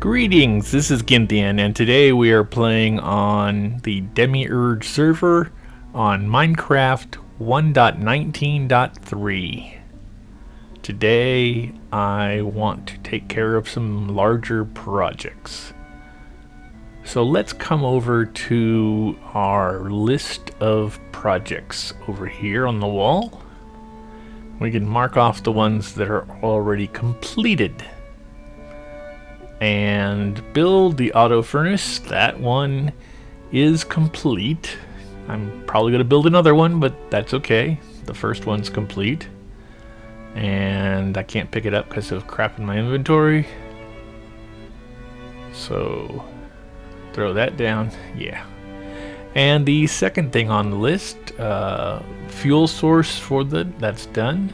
Greetings, this is Gynthian, and today we are playing on the Demiurge server on Minecraft 1.19.3. Today I want to take care of some larger projects. So let's come over to our list of projects over here on the wall. We can mark off the ones that are already completed and build the auto furnace. That one is complete. I'm probably going to build another one, but that's okay. The first one's complete. And I can't pick it up because of crap in my inventory. So, throw that down. Yeah. And the second thing on the list, uh, fuel source for the, that's done.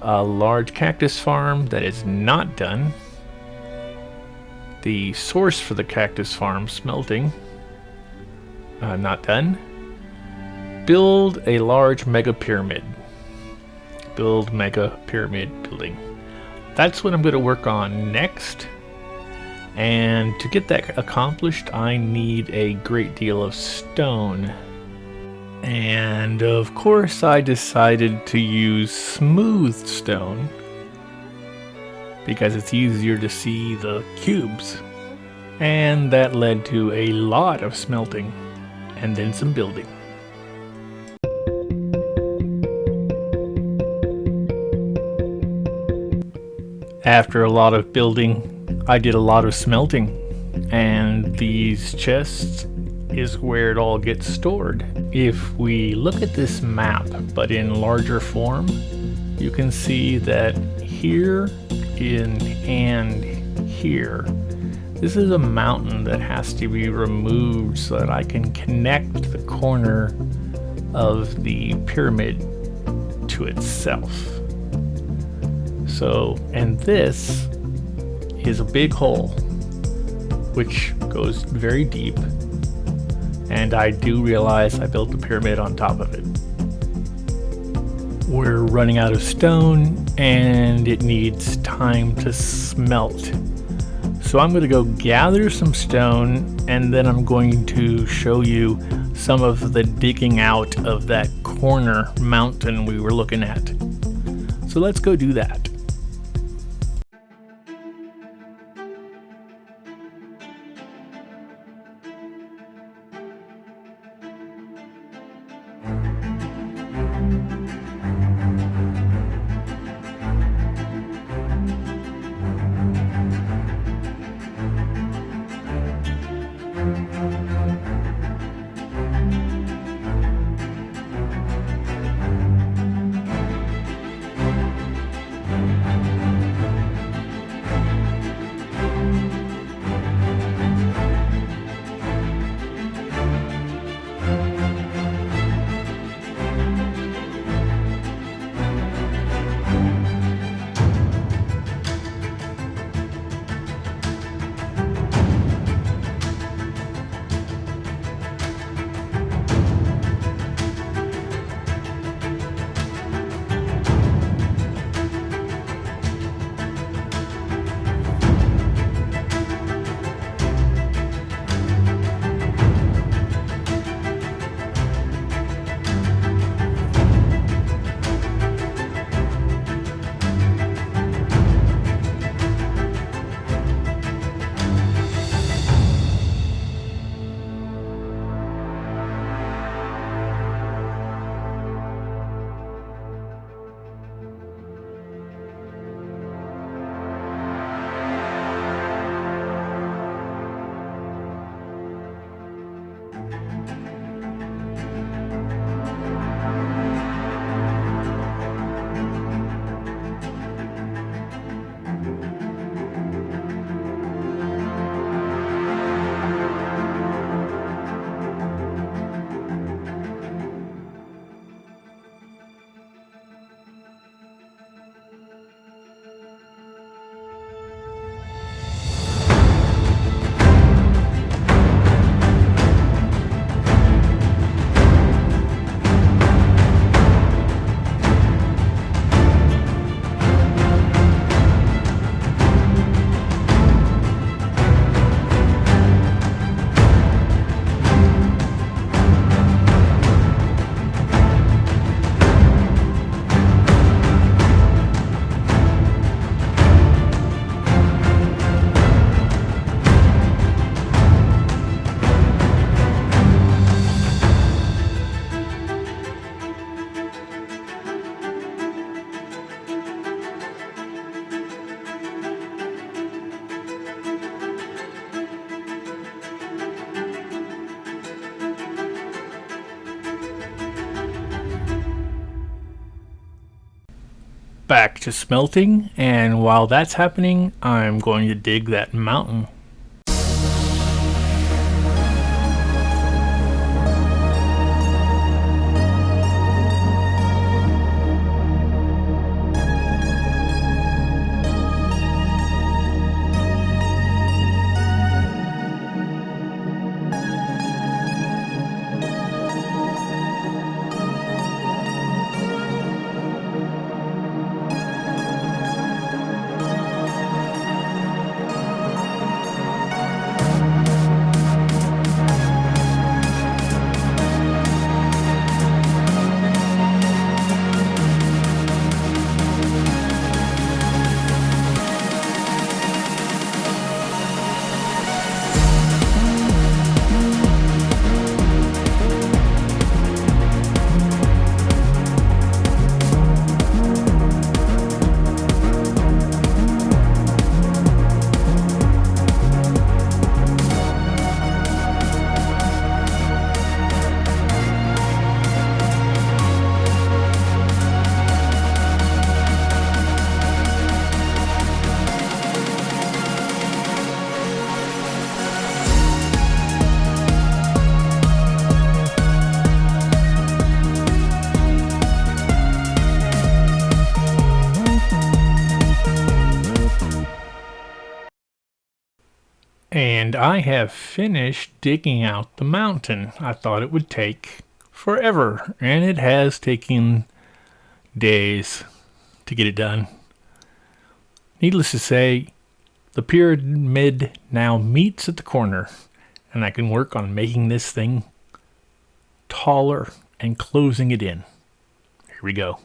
A large cactus farm that is not done the source for the cactus farm smelting. Uh, not done. Build a large mega pyramid. Build mega pyramid building. That's what I'm going to work on next. And to get that accomplished, I need a great deal of stone. And of course, I decided to use smooth stone because it's easier to see the cubes. And that led to a lot of smelting and then some building. After a lot of building, I did a lot of smelting. And these chests is where it all gets stored. If we look at this map, but in larger form, you can see that here in and here. This is a mountain that has to be removed so that I can connect the corner of the pyramid to itself. So, and this is a big hole which goes very deep and I do realize I built the pyramid on top of it. We're running out of stone and it needs time to smelt. So I'm going to go gather some stone and then I'm going to show you some of the digging out of that corner mountain we were looking at. So let's go do that. Back to smelting, and while that's happening, I'm going to dig that mountain. And I have finished digging out the mountain. I thought it would take forever, and it has taken days to get it done. Needless to say, the pyramid now meets at the corner, and I can work on making this thing taller and closing it in. Here we go.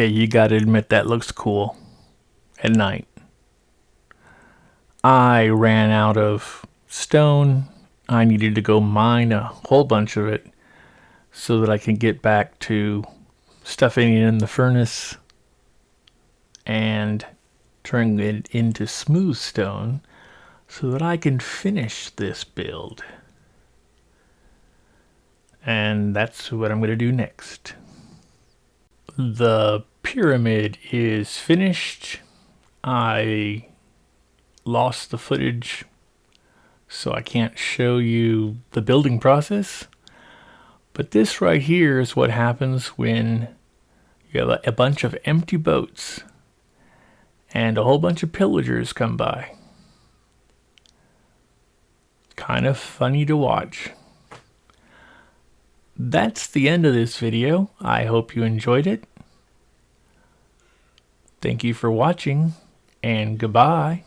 Okay, you gotta admit that looks cool at night. I ran out of stone. I needed to go mine a whole bunch of it so that I can get back to stuffing it in the furnace and turning it into smooth stone so that I can finish this build. And that's what I'm going to do next. The pyramid is finished. I lost the footage so I can't show you the building process. But this right here is what happens when you have a, bunch of empty boats and a whole bunch of pillagers come by. Kind of funny to watch. That's the end of this video. I hope you enjoyed it. Thank you for watching, and goodbye.